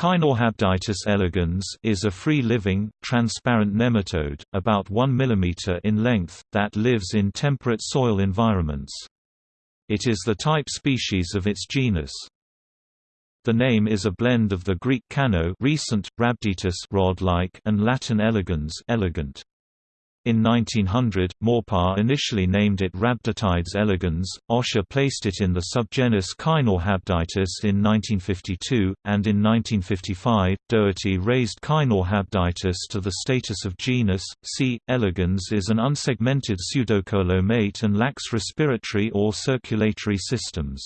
Caenorhabditis elegans is a free-living, transparent nematode, about 1 mm in length, that lives in temperate soil environments. It is the type species of its genus. The name is a blend of the Greek caeno recent, rod-like and Latin elegans elegant. In 1900, Maupas initially named it Rhabditides elegans, Osche placed it in the subgenus Caenorhabditis in 1952, and in 1955, Dougherty raised Caenorhabditis to the status of genus. C. elegans is an unsegmented pseudocoelomate and lacks respiratory or circulatory systems.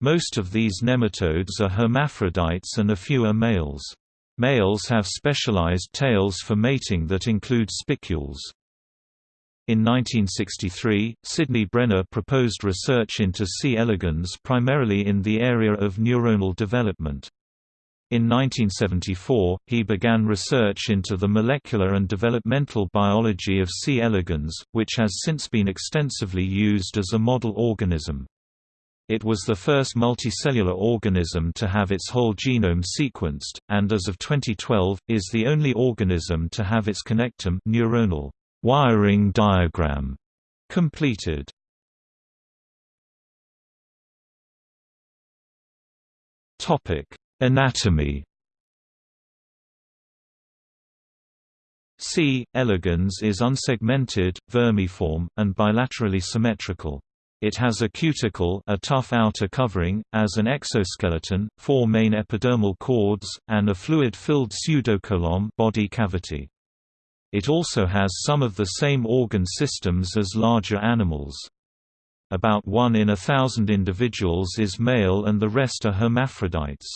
Most of these nematodes are hermaphrodites and a few are males. Males have specialized tails for mating that include spicules. In 1963, Sidney Brenner proposed research into C. elegans primarily in the area of neuronal development. In 1974, he began research into the molecular and developmental biology of C. elegans, which has since been extensively used as a model organism. It was the first multicellular organism to have its whole genome sequenced, and as of 2012, is the only organism to have its connectome neuronal wiring diagram completed. Topic: Anatomy C. elegans is unsegmented, vermiform, and bilaterally symmetrical. It has a cuticle a tough outer covering, as an exoskeleton, four main epidermal cords, and a fluid-filled pseudocoelom body cavity. It also has some of the same organ systems as larger animals. About one in a thousand individuals is male and the rest are hermaphrodites.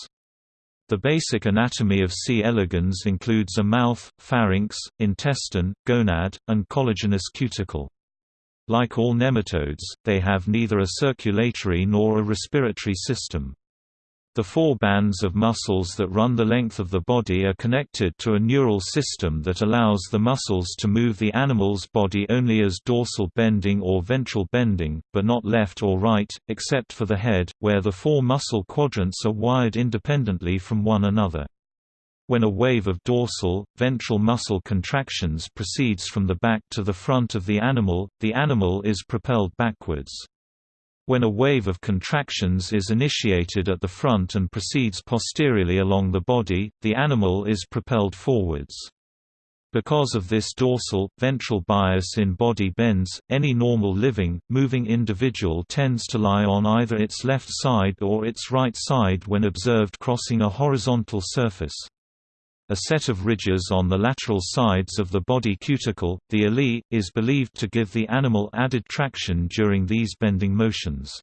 The basic anatomy of C. elegans includes a mouth, pharynx, intestine, gonad, and collagenous cuticle. Like all nematodes, they have neither a circulatory nor a respiratory system. The four bands of muscles that run the length of the body are connected to a neural system that allows the muscles to move the animal's body only as dorsal bending or ventral bending, but not left or right, except for the head, where the four muscle quadrants are wired independently from one another. When a wave of dorsal, ventral muscle contractions proceeds from the back to the front of the animal, the animal is propelled backwards. When a wave of contractions is initiated at the front and proceeds posteriorly along the body, the animal is propelled forwards. Because of this dorsal, ventral bias in body bends, any normal living, moving individual tends to lie on either its left side or its right side when observed crossing a horizontal surface. A set of ridges on the lateral sides of the body cuticle, the alae, is believed to give the animal added traction during these bending motions.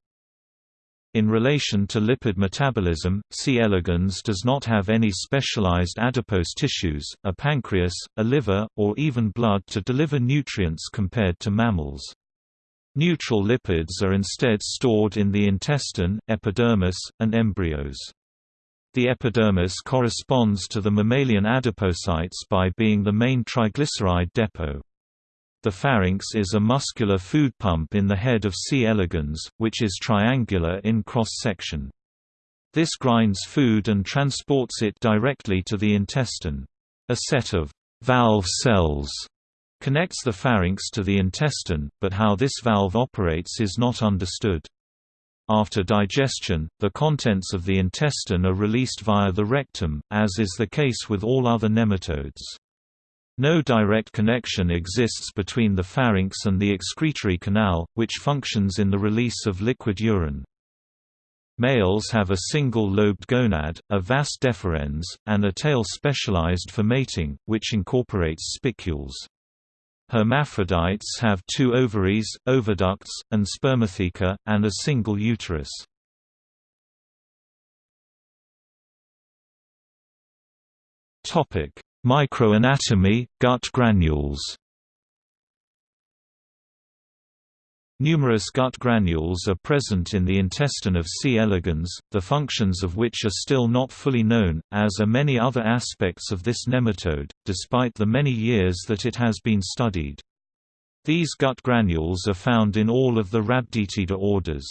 In relation to lipid metabolism, C. elegans does not have any specialized adipose tissues, a pancreas, a liver, or even blood to deliver nutrients compared to mammals. Neutral lipids are instead stored in the intestine, epidermis, and embryos. The epidermis corresponds to the mammalian adipocytes by being the main triglyceride depot. The pharynx is a muscular food pump in the head of C. elegans, which is triangular in cross-section. This grinds food and transports it directly to the intestine. A set of valve cells connects the pharynx to the intestine, but how this valve operates is not understood. After digestion, the contents of the intestine are released via the rectum, as is the case with all other nematodes. No direct connection exists between the pharynx and the excretory canal, which functions in the release of liquid urine. Males have a single-lobed gonad, a vas deferens, and a tail specialized for mating, which incorporates spicules. Hermaphrodites have two ovaries, oviducts, and spermatheca, and a single uterus. Microanatomy, gut granules Numerous gut granules are present in the intestine of C. elegans, the functions of which are still not fully known, as are many other aspects of this nematode, despite the many years that it has been studied. These gut granules are found in all of the Rhabditida orders.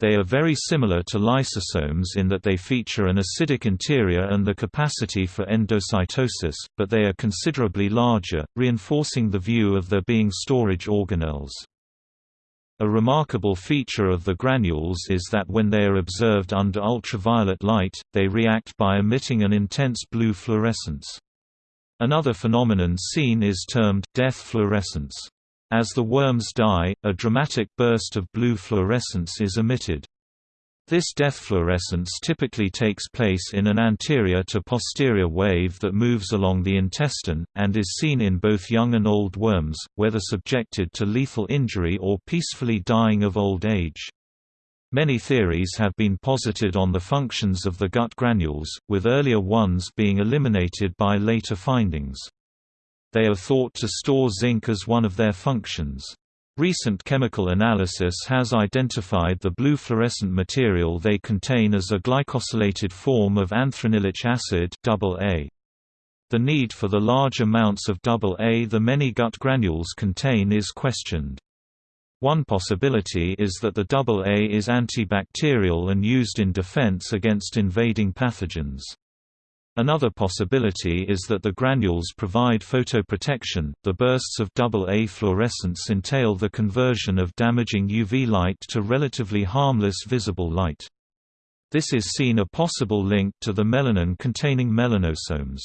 They are very similar to lysosomes in that they feature an acidic interior and the capacity for endocytosis, but they are considerably larger, reinforcing the view of their being storage organelles. A remarkable feature of the granules is that when they are observed under ultraviolet light, they react by emitting an intense blue fluorescence. Another phenomenon seen is termed death fluorescence. As the worms die, a dramatic burst of blue fluorescence is emitted. This death fluorescence typically takes place in an anterior to posterior wave that moves along the intestine, and is seen in both young and old worms, whether subjected to lethal injury or peacefully dying of old age. Many theories have been posited on the functions of the gut granules, with earlier ones being eliminated by later findings. They are thought to store zinc as one of their functions. Recent chemical analysis has identified the blue fluorescent material they contain as a glycosylated form of anthranilic acid. The need for the large amounts of AA the many gut granules contain is questioned. One possibility is that the AA is antibacterial and used in defense against invading pathogens. Another possibility is that the granules provide photoprotection. The bursts of AA fluorescence entail the conversion of damaging UV light to relatively harmless visible light. This is seen a possible link to the melanin containing melanosomes.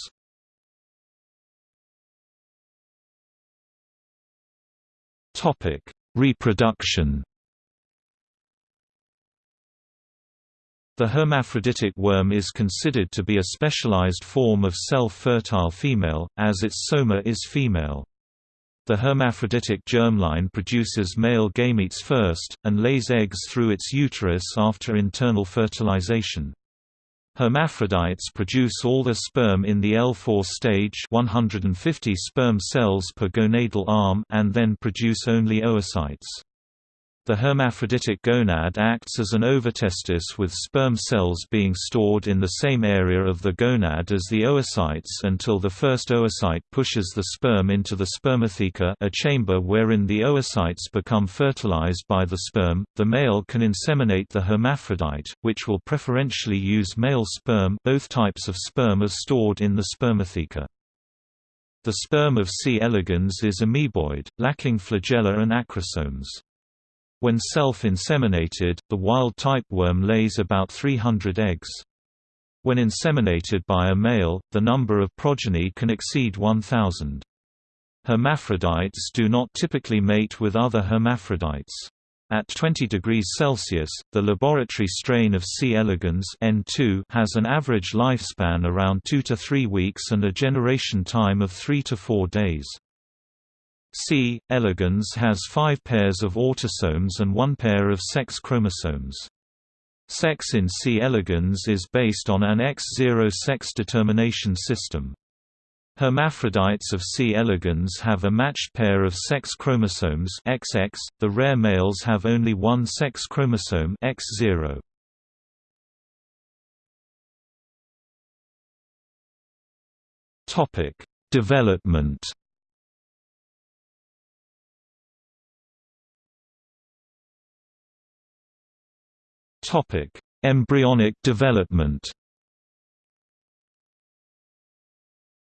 Topic: Reproduction The hermaphroditic worm is considered to be a specialized form of self-fertile female, as its soma is female. The hermaphroditic germline produces male gametes first, and lays eggs through its uterus after internal fertilization. Hermaphrodites produce all the sperm in the L4 stage 150 sperm cells per gonadal arm and then produce only oocytes. The hermaphroditic gonad acts as an ovotestis with sperm cells being stored in the same area of the gonad as the oocytes until the first oocyte pushes the sperm into the spermatheca a chamber wherein the oocytes become fertilized by the sperm. The male can inseminate the hermaphrodite, which will preferentially use male sperm both types of sperm are stored in the spermatheca. The sperm of C. elegans is amoeboid, lacking flagella and acrosomes. When self-inseminated, the wild-type worm lays about 300 eggs. When inseminated by a male, the number of progeny can exceed 1,000. Hermaphrodites do not typically mate with other hermaphrodites. At 20 degrees Celsius, the laboratory strain of C. elegans N2 has an average lifespan around 2 to 3 weeks and a generation time of 3 to 4 days. C. elegans has five pairs of autosomes and one pair of sex chromosomes. Sex in C. elegans is based on an X0 sex determination system. Hermaphrodites of C. elegans have a matched pair of sex chromosomes XX, the rare males have only one sex chromosome X0. Development Topic: Embryonic development.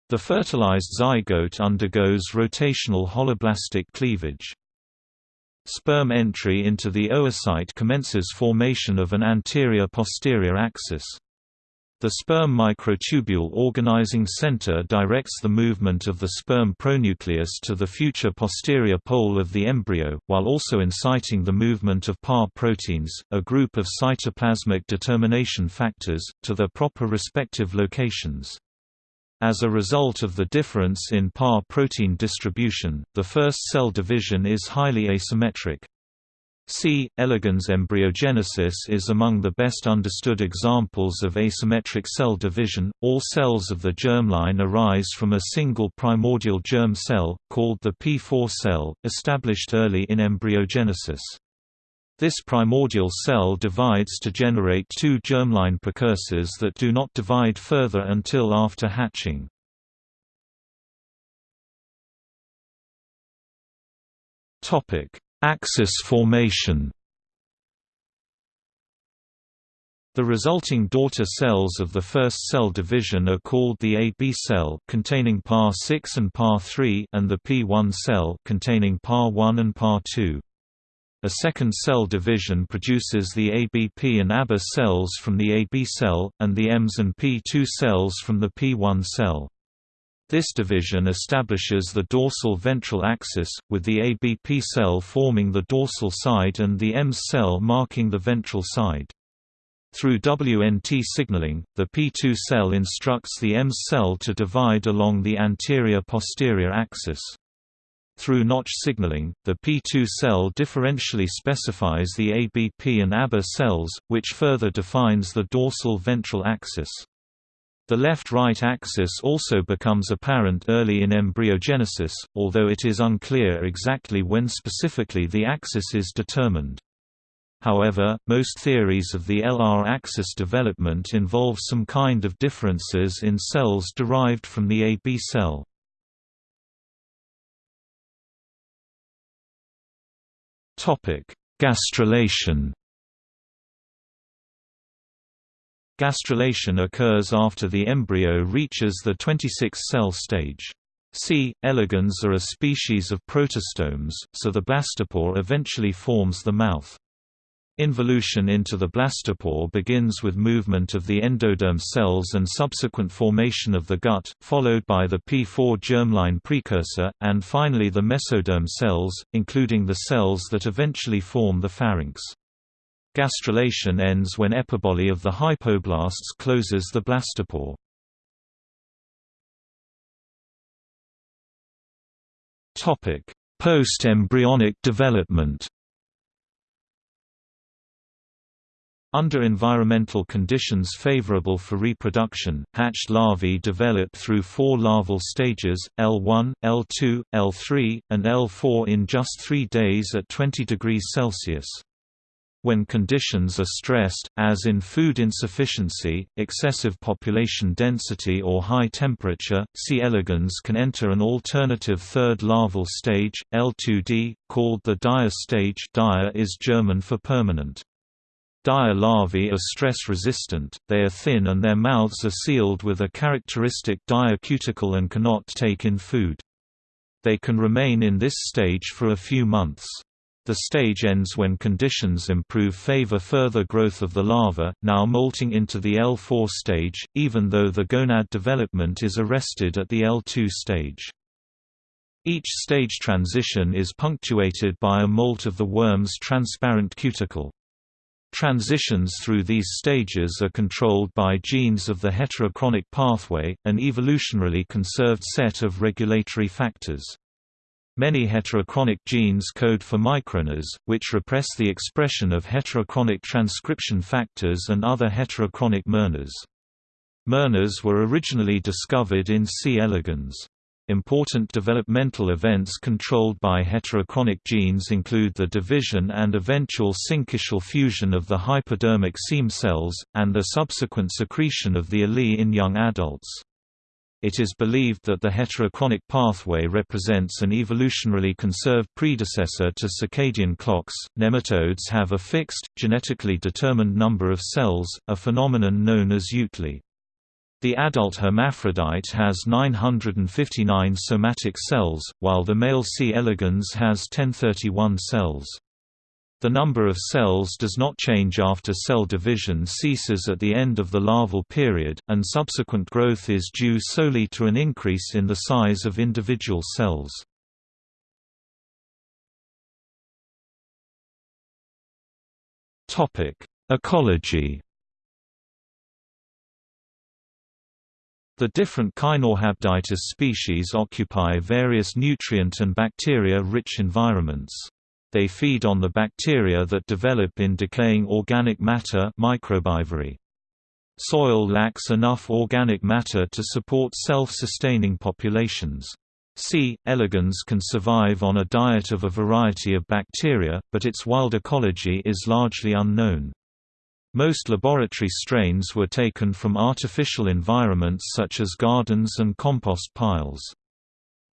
The fertilized zygote undergoes rotational holoblastic cleavage. Sperm entry into the oocyte commences formation of an anterior-posterior axis. The sperm microtubule organizing center directs the movement of the sperm pronucleus to the future posterior pole of the embryo, while also inciting the movement of PAR proteins, a group of cytoplasmic determination factors, to their proper respective locations. As a result of the difference in PAR protein distribution, the first cell division is highly asymmetric. C. elegans embryogenesis is among the best understood examples of asymmetric cell division. All cells of the germline arise from a single primordial germ cell, called the P4 cell, established early in embryogenesis. This primordial cell divides to generate two germline precursors that do not divide further until after hatching. Topic: Axis formation The resulting daughter cells of the first cell division are called the AB cell containing PAR6 and PAR3 and the P1 cell containing PAR1 and PAR2. A second cell division produces the ABP and AB cells from the AB cell, and the EMS and P2 cells from the P1 cell. This division establishes the dorsal ventral axis, with the ABP cell forming the dorsal side and the EMS cell marking the ventral side. Through WNT signaling, the P2 cell instructs the M cell to divide along the anterior-posterior axis. Through notch signaling, the P2 cell differentially specifies the ABP and AB cells, which further defines the dorsal ventral axis. The left-right axis also becomes apparent early in embryogenesis, although it is unclear exactly when specifically the axis is determined. However, most theories of the LR axis development involve some kind of differences in cells derived from the AB cell. Gastrulation Gastrulation occurs after the embryo reaches the 26-cell stage. C. elegans are a species of protostomes, so the blastopore eventually forms the mouth. Involution into the blastopore begins with movement of the endoderm cells and subsequent formation of the gut, followed by the P4 germline precursor, and finally the mesoderm cells, including the cells that eventually form the pharynx. Gastrulation ends when epiboly of the hypoblasts closes the blastopore. Post-embryonic development Under environmental conditions favorable for reproduction, hatched larvae develop through four larval stages, L1, L2, L3, and L4 in just three days at 20 degrees Celsius. When conditions are stressed, as in food insufficiency, excessive population density or high temperature, C. elegans can enter an alternative third larval stage, L2D, called the dauer stage dauer is German for permanent. dauer larvae are stress-resistant, they are thin and their mouths are sealed with a characteristic dauer cuticle and cannot take in food. They can remain in this stage for a few months. The stage ends when conditions improve favor further growth of the larva, now molting into the L4 stage, even though the gonad development is arrested at the L2 stage. Each stage transition is punctuated by a molt of the worm's transparent cuticle. Transitions through these stages are controlled by genes of the heterochronic pathway, an evolutionarily conserved set of regulatory factors. Many heterochronic genes code for microRNAs, which repress the expression of heterochronic transcription factors and other heterochronic mRNAs. mRNAs were originally discovered in C. elegans. Important developmental events controlled by heterochronic genes include the division and eventual syncytial fusion of the hypodermic seam cells, and the subsequent secretion of the alae in young adults. It is believed that the heterochronic pathway represents an evolutionarily conserved predecessor to circadian clocks. Nematodes have a fixed, genetically determined number of cells, a phenomenon known as eutely. The adult hermaphrodite has 959 somatic cells, while the male C. elegans has 1031 cells. The number of cells does not change after cell division ceases at the end of the larval period, and subsequent growth is due solely to an increase in the size of individual cells. Ecology The different Caenorhabditis species occupy various nutrient and bacteria-rich environments. They feed on the bacteria that develop in decaying organic matter microbivory. Soil lacks enough organic matter to support self-sustaining populations. C. elegans can survive on a diet of a variety of bacteria, but its wild ecology is largely unknown. Most laboratory strains were taken from artificial environments such as gardens and compost piles.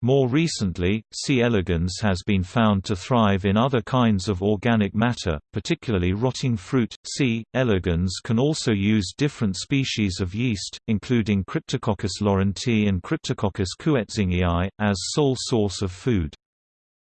More recently, C. elegans has been found to thrive in other kinds of organic matter, particularly rotting fruit. C. elegans can also use different species of yeast, including Cryptococcus laurentii and Cryptococcus kuetzingii, as sole source of food.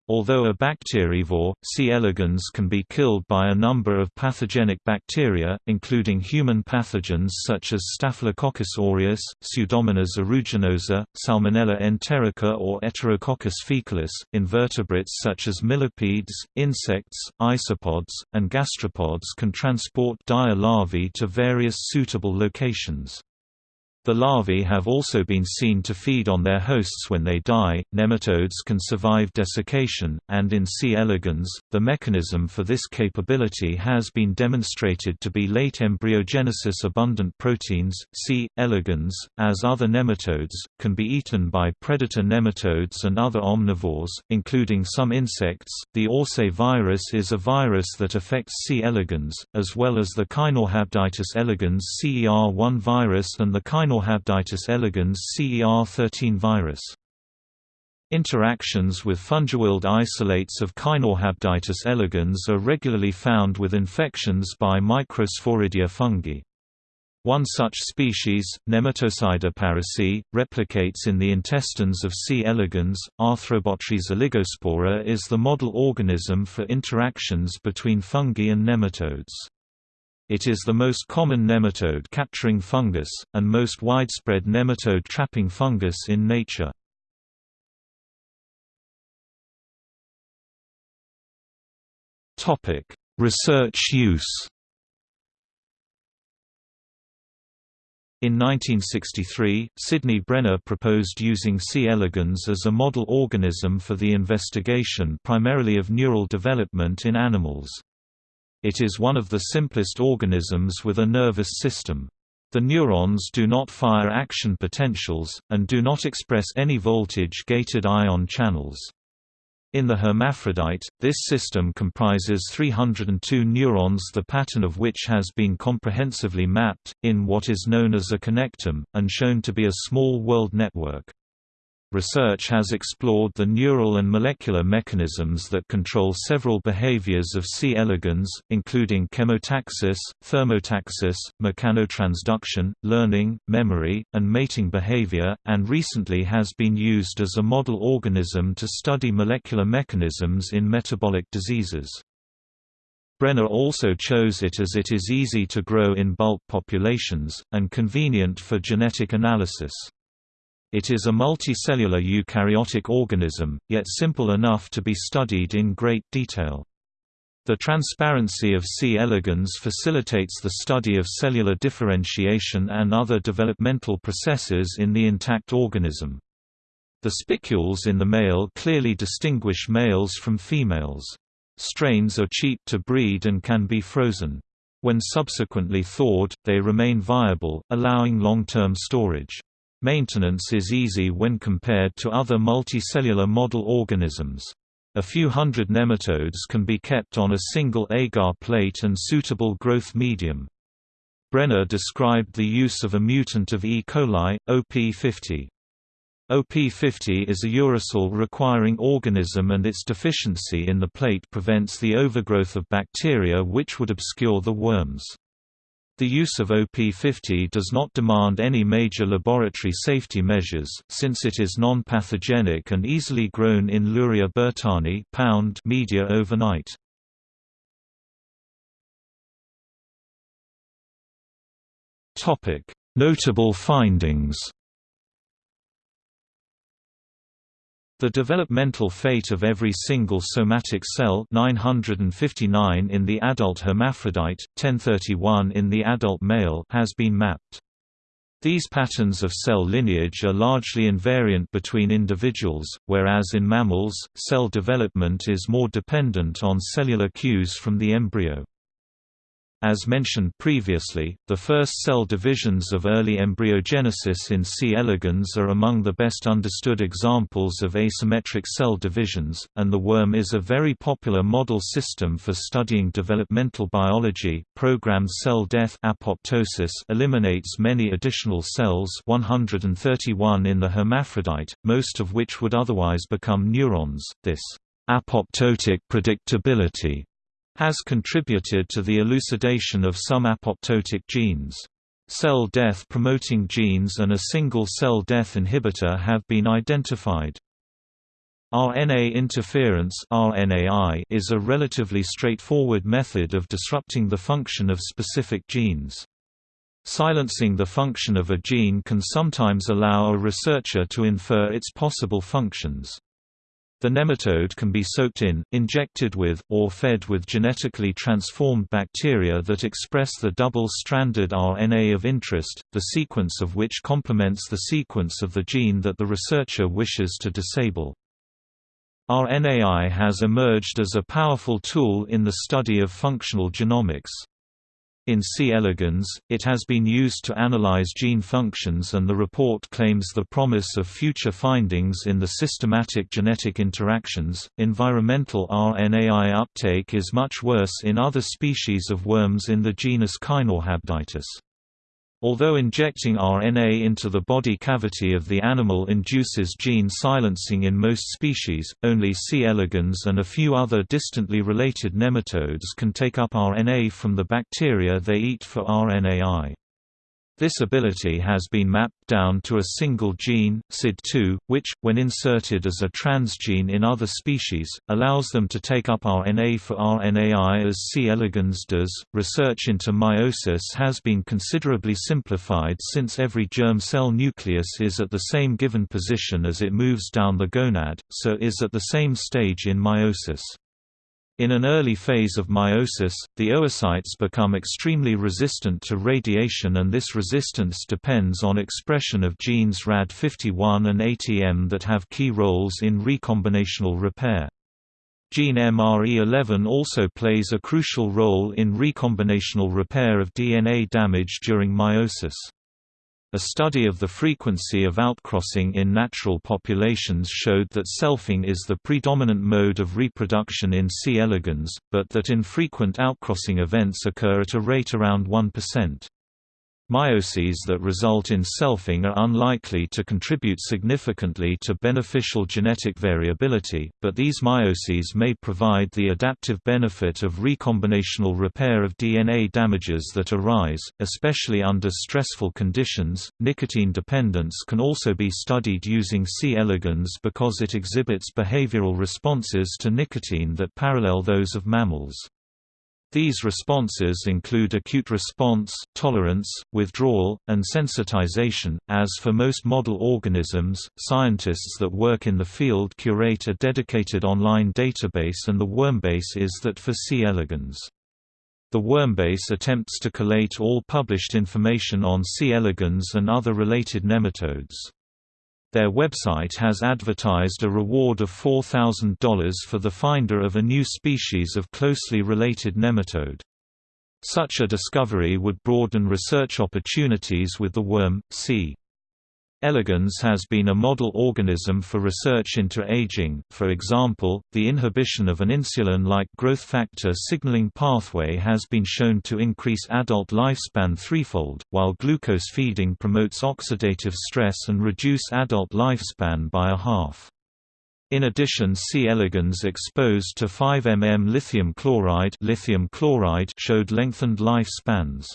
Although a bacterivore, C. elegans can be killed by a number of pathogenic bacteria, including human pathogens such as Staphylococcus aureus, Pseudomonas aeruginosa, Salmonella enterica or Enterococcus faecalis, invertebrates such as millipedes, insects, isopods, and gastropods can transport dauer larvae to various suitable locations. The larvae have also been seen to feed on their hosts when they die. Nematodes can survive desiccation, and in C. elegans, the mechanism for this capability has been demonstrated to be late embryogenesis abundant proteins. C. elegans, as other nematodes, can be eaten by predator nematodes and other omnivores, including some insects. The Orsay virus is a virus that affects C. elegans, as well as the Caenorhabditis elegans CER1 virus and the Caenorhabditis Caenorhabditis elegans CER13 virus. Interactions with fungiwilde isolates of Caenorhabditis elegans are regularly found with infections by Microsporidia fungi. One such species, Nematocida parisii, replicates in the intestines of C. elegans. Arthrobotrys oligospora is the model organism for interactions between fungi and nematodes. It is the most common nematode capturing fungus, and most widespread nematode trapping fungus in nature. Research use In 1963, Sidney Brenner proposed using C. elegans as a model organism for the investigation primarily of neural development in animals. It is one of the simplest organisms with a nervous system. The neurons do not fire action potentials, and do not express any voltage-gated ion channels. In the hermaphrodite, this system comprises 302 neurons the pattern of which has been comprehensively mapped, in what is known as a connectome, and shown to be a small world network. Research has explored the neural and molecular mechanisms that control several behaviors of C. elegans, including chemotaxis, thermotaxis, mechanotransduction, learning, memory, and mating behavior, and recently has been used as a model organism to study molecular mechanisms in metabolic diseases. Brenner also chose it as it is easy to grow in bulk populations, and convenient for genetic analysis. It is a multicellular eukaryotic organism, yet simple enough to be studied in great detail. The transparency of C. elegans facilitates the study of cellular differentiation and other developmental processes in the intact organism. The spicules in the male clearly distinguish males from females. Strains are cheap to breed and can be frozen. When subsequently thawed, they remain viable, allowing long-term storage. Maintenance is easy when compared to other multicellular model organisms. A few hundred nematodes can be kept on a single agar plate and suitable growth medium. Brenner described the use of a mutant of E. coli, OP50. OP50 is a uracil requiring organism and its deficiency in the plate prevents the overgrowth of bacteria which would obscure the worms. The use of OP50 does not demand any major laboratory safety measures, since it is non-pathogenic and easily grown in Luria bertani media overnight. Notable findings The developmental fate of every single somatic cell 959 in the adult hermaphrodite, 1031 in the adult male has been mapped. These patterns of cell lineage are largely invariant between individuals, whereas in mammals, cell development is more dependent on cellular cues from the embryo. As mentioned previously, the first cell divisions of early embryogenesis in C. elegans are among the best understood examples of asymmetric cell divisions, and the worm is a very popular model system for studying developmental biology. Programmed cell death apoptosis eliminates many additional cells 131 in the hermaphrodite, most of which would otherwise become neurons. This apoptotic predictability has contributed to the elucidation of some apoptotic genes. Cell death-promoting genes and a single cell death inhibitor have been identified. RNA interference is a relatively straightforward method of disrupting the function of specific genes. Silencing the function of a gene can sometimes allow a researcher to infer its possible functions. The nematode can be soaked in, injected with, or fed with genetically transformed bacteria that express the double-stranded RNA of interest, the sequence of which complements the sequence of the gene that the researcher wishes to disable. RNAi has emerged as a powerful tool in the study of functional genomics. In C. elegans, it has been used to analyze gene functions and the report claims the promise of future findings in the systematic genetic interactions. Environmental RNAi uptake is much worse in other species of worms in the genus Caenorhabditis. Although injecting RNA into the body cavity of the animal induces gene silencing in most species, only C. elegans and a few other distantly related nematodes can take up RNA from the bacteria they eat for RNAi. This ability has been mapped down to a single gene, SID2, which, when inserted as a transgene in other species, allows them to take up RNA for RNAi as C. elegans does. Research into meiosis has been considerably simplified since every germ cell nucleus is at the same given position as it moves down the gonad, so is at the same stage in meiosis. In an early phase of meiosis, the oocytes become extremely resistant to radiation and this resistance depends on expression of genes RAD51 and ATM that have key roles in recombinational repair. Gene MRE11 also plays a crucial role in recombinational repair of DNA damage during meiosis. A study of the frequency of outcrossing in natural populations showed that selfing is the predominant mode of reproduction in C. elegans, but that infrequent outcrossing events occur at a rate around 1%. Meioses that result in selfing are unlikely to contribute significantly to beneficial genetic variability, but these meioses may provide the adaptive benefit of recombinational repair of DNA damages that arise, especially under stressful conditions. Nicotine dependence can also be studied using C. elegans because it exhibits behavioral responses to nicotine that parallel those of mammals. These responses include acute response, tolerance, withdrawal, and sensitization. As for most model organisms, scientists that work in the field curate a dedicated online database, and the Wormbase is that for C. elegans. The Wormbase attempts to collate all published information on C. elegans and other related nematodes. Their website has advertised a reward of $4,000 for the finder of a new species of closely related nematode. Such a discovery would broaden research opportunities with the worm, c. Elegans has been a model organism for research into aging, for example, the inhibition of an insulin-like growth factor signaling pathway has been shown to increase adult lifespan threefold, while glucose feeding promotes oxidative stress and reduce adult lifespan by a half. In addition C. elegans exposed to 5 mm lithium chloride, lithium chloride showed lengthened lifespans.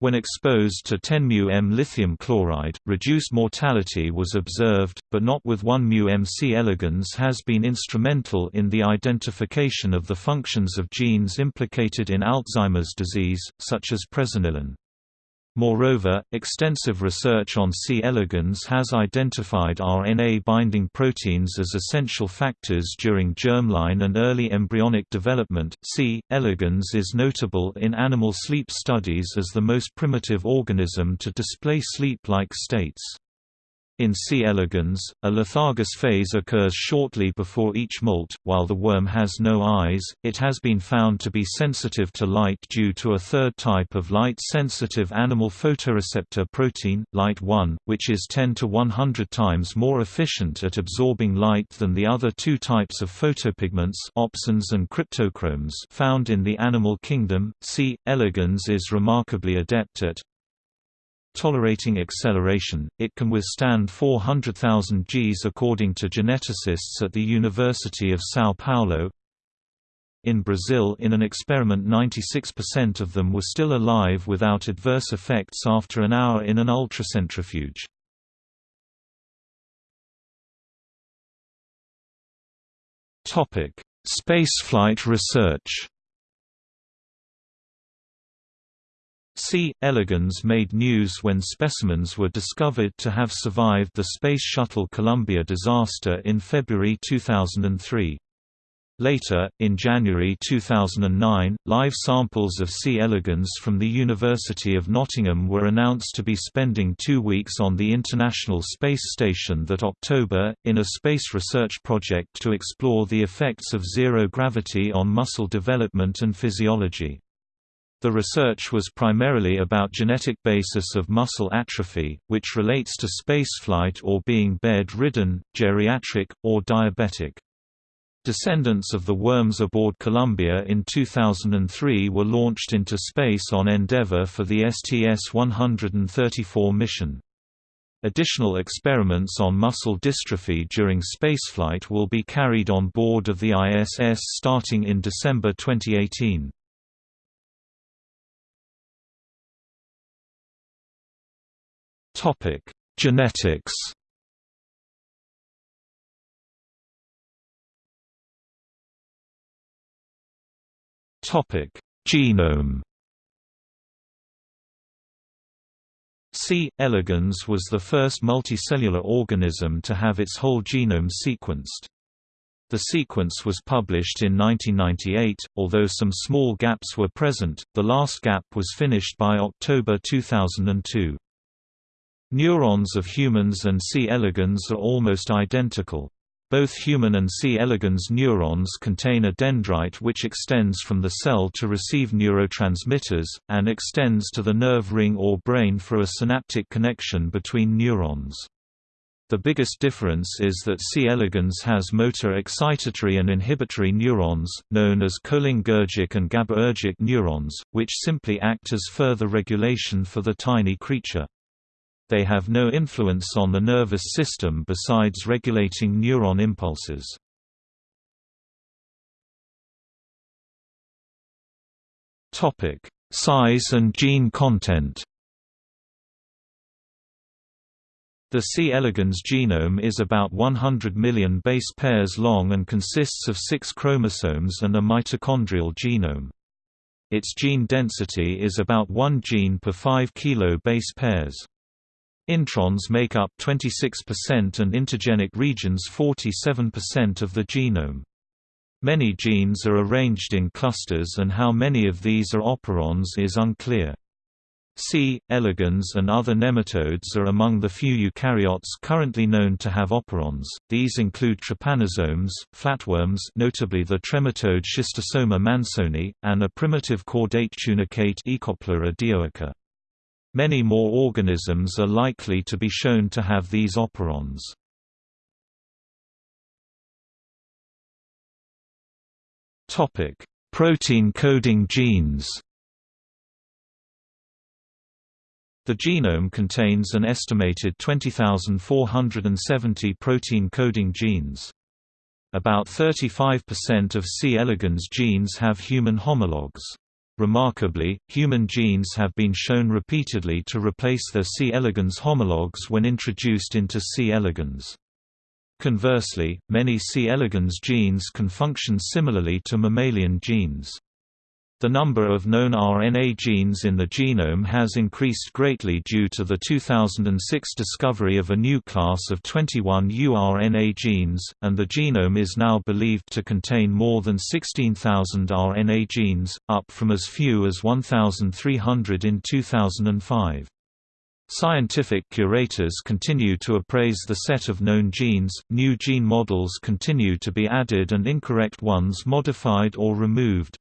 When exposed to 10 μm lithium chloride, reduced mortality was observed, but not with 1 μm C. elegans has been instrumental in the identification of the functions of genes implicated in Alzheimer's disease, such as presenilin. Moreover, extensive research on C. elegans has identified RNA-binding proteins as essential factors during germline and early embryonic development. C. elegans is notable in animal sleep studies as the most primitive organism to display sleep-like states. In C. elegans, a lethargus phase occurs shortly before each molt. While the worm has no eyes, it has been found to be sensitive to light due to a third type of light-sensitive animal photoreceptor protein, LITE-1, which is 10 to 100 times more efficient at absorbing light than the other two types of photopigments opsins and cryptochromes found in the animal kingdom. C. elegans is remarkably adept at Tolerating acceleration, it can withstand 400,000 Gs according to geneticists at the University of São Paulo. In Brazil in an experiment 96% of them were still alive without adverse effects after an hour in an ultracentrifuge. Spaceflight research C. elegans made news when specimens were discovered to have survived the Space Shuttle Columbia disaster in February 2003. Later, in January 2009, live samples of C. elegans from the University of Nottingham were announced to be spending two weeks on the International Space Station that October, in a space research project to explore the effects of zero gravity on muscle development and physiology. The research was primarily about genetic basis of muscle atrophy, which relates to spaceflight or being bed-ridden, geriatric, or diabetic. Descendants of the worms aboard Columbia in 2003 were launched into space on Endeavour for the STS-134 mission. Additional experiments on muscle dystrophy during spaceflight will be carried on board of the ISS starting in December 2018. Topic: Genetics. Topic: Genome. C. elegans was the first multicellular organism to have its whole genome sequenced. The sequence was published in 1998, although some small gaps were present, the last gap was finished by October 2002. Neurons of humans and C. elegans are almost identical. Both human and C. elegans neurons contain a dendrite which extends from the cell to receive neurotransmitters, and extends to the nerve ring or brain for a synaptic connection between neurons. The biggest difference is that C. elegans has motor excitatory and inhibitory neurons, known as cholinergic and GABAergic neurons, which simply act as further regulation for the tiny creature. They have no influence on the nervous system besides regulating neuron impulses. Size and gene content. The C. elegans genome is about 100 million base pairs long and consists of six chromosomes and a mitochondrial genome. Its gene density is about 1 gene per 5 kilo base pairs. Introns make up 26% and intergenic regions 47% of the genome. Many genes are arranged in clusters and how many of these are operons is unclear. C. elegans and other nematodes are among the few eukaryotes currently known to have operons. These include trypanosomes, flatworms, notably the trematode Schistosoma mansoni, and a primitive chordate tunicate Oikopleura dioica. Many more organisms are likely to be shown to have these operons. Topic: Protein coding genes The genome contains an estimated 20,470 protein-coding genes. About 35% of C. elegans genes have human homologs. Remarkably, human genes have been shown repeatedly to replace their C. elegans homologs when introduced into C. elegans. Conversely, many C. elegans genes can function similarly to mammalian genes. The number of known RNA genes in the genome has increased greatly due to the 2006 discovery of a new class of 21 uRNA genes, and the genome is now believed to contain more than 16,000 RNA genes, up from as few as 1,300 in 2005. Scientific curators continue to appraise the set of known genes, new gene models continue to be added and incorrect ones modified or removed.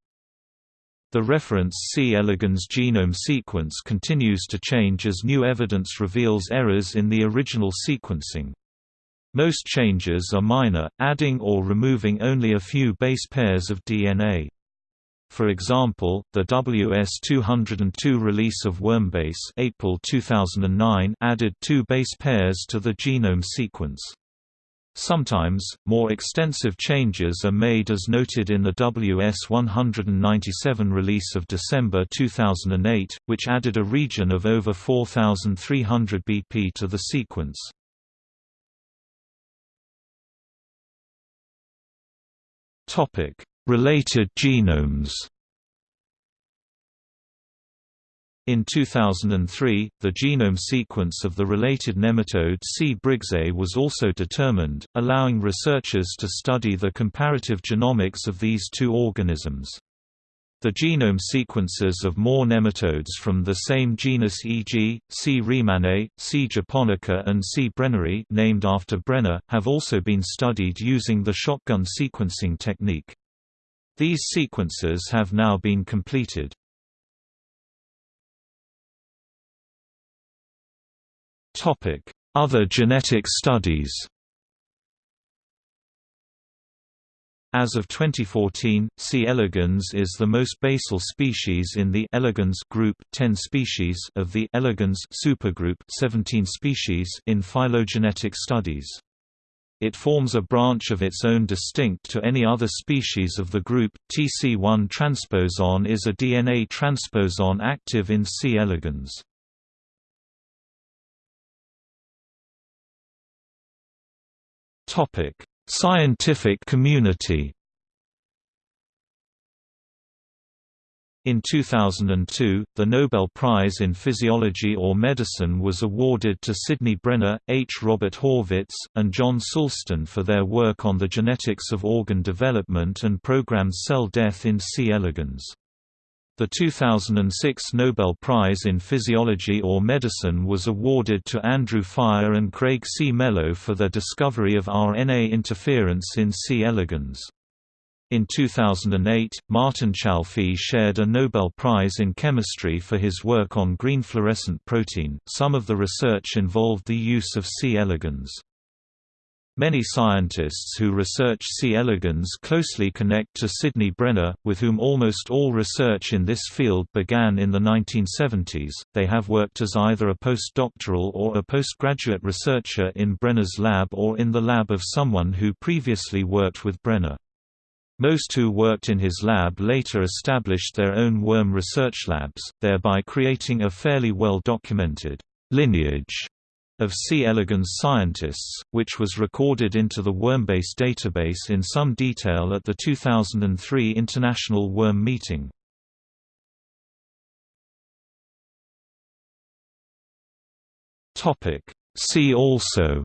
The reference C. elegans genome sequence continues to change as new evidence reveals errors in the original sequencing. Most changes are minor, adding or removing only a few base pairs of DNA. For example, the WS202 release of Wormbase April 2009 added two base pairs to the genome sequence. Sometimes, more extensive changes are made as noted in the WS197 release of December 2008, which added a region of over 4,300 BP to the sequence. Related genomes In 2003, the genome sequence of the related nematode C. briggsae was also determined, allowing researchers to study the comparative genomics of these two organisms. The genome sequences of more nematodes from the same genus e.g., C. remanei, C. japonica and C. brenneri named after Brenner, have also been studied using the shotgun sequencing technique. These sequences have now been completed. Other genetic studies As of 2014, C. elegans is the most basal species in the elegans group 10 species of the elegans supergroup 17 species in phylogenetic studies. It forms a branch of its own distinct to any other species of the group. TC1 transposon is a DNA transposon active in C. elegans. Topic: Scientific community. In 2002, the Nobel Prize in Physiology or Medicine was awarded to Sidney Brenner, H. Robert Horvitz, and John Sulston for their work on the genetics of organ development and programmed cell death in C. elegans. The 2006 Nobel Prize in Physiology or Medicine was awarded to Andrew Fire and Craig C. Mello for their discovery of RNA interference in C. elegans. In 2008, Martin Chalfie shared a Nobel Prize in Chemistry for his work on green fluorescent protein. Some of the research involved the use of C. elegans. Many scientists who research C. elegans closely connect to Sidney Brenner, with whom almost all research in this field began in the 1970s. They have worked as either a postdoctoral or a postgraduate researcher in Brenner's lab or in the lab of someone who previously worked with Brenner. Most who worked in his lab later established their own worm research labs, thereby creating a fairly well-documented lineage of C. elegans scientists, which was recorded into the Wormbase database in some detail at the 2003 International Worm Meeting. See also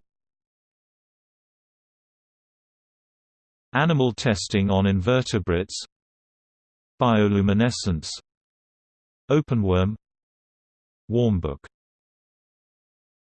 Animal testing on invertebrates Bioluminescence Openworm Wormbook